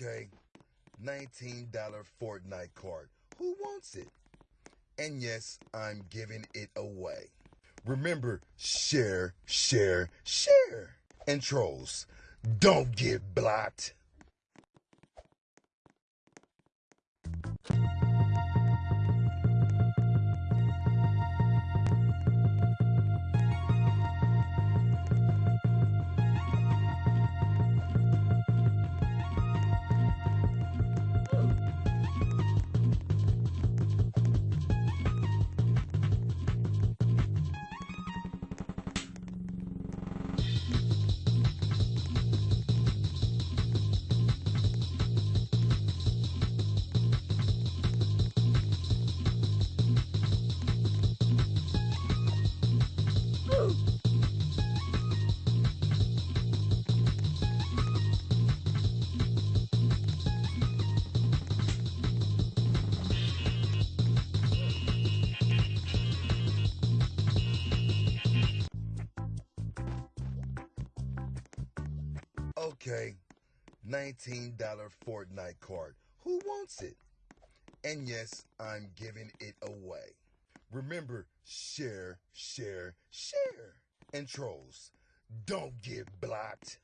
Okay, $19 Fortnite card. Who wants it? And yes, I'm giving it away. Remember, share, share, share. And trolls, don't get blocked. Okay, $19 Fortnite card. Who wants it? And yes, I'm giving it away. Remember, share, share, share. And trolls, don't get blocked.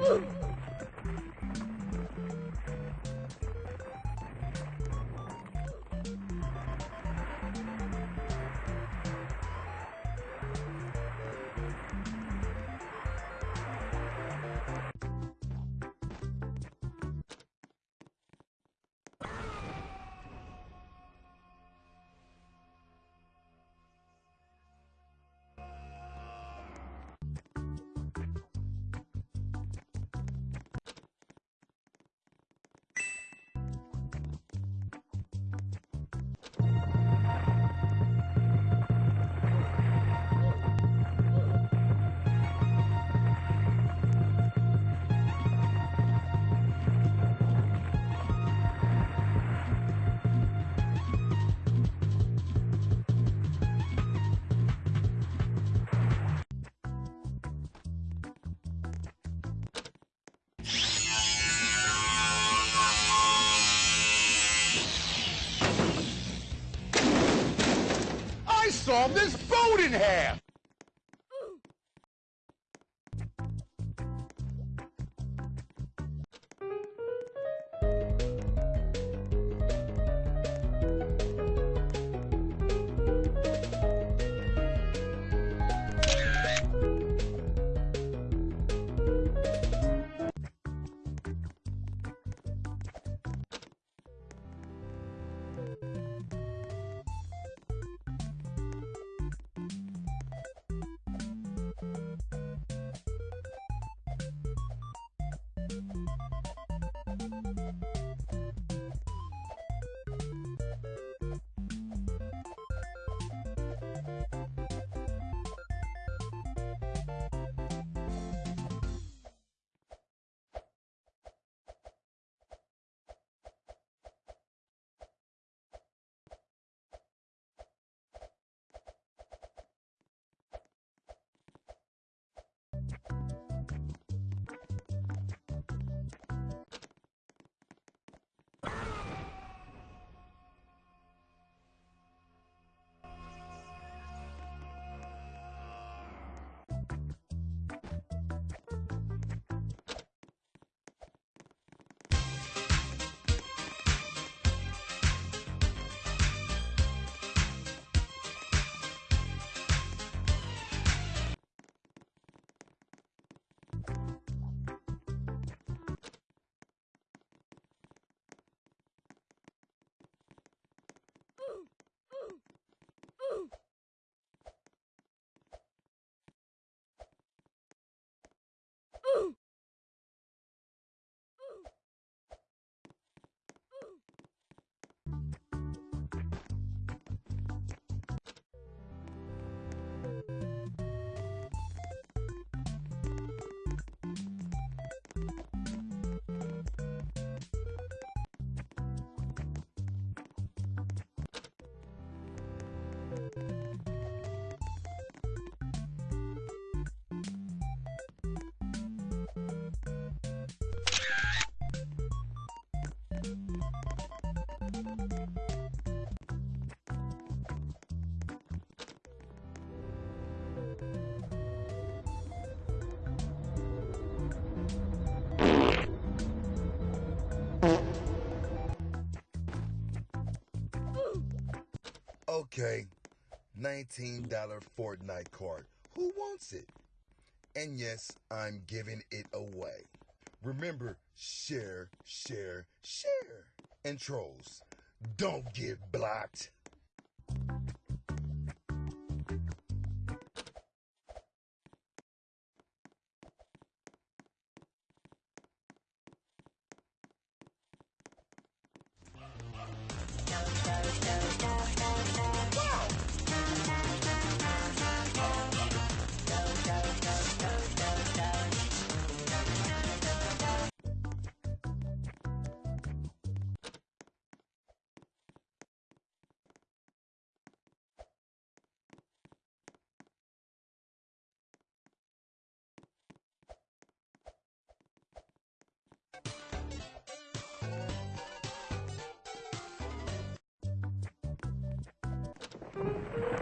Ooh. I sawed this boat in half! okay. $19 Fortnite card. Who wants it? And yes, I'm giving it away. Remember, share, share, share. And trolls, don't get blocked. Green light.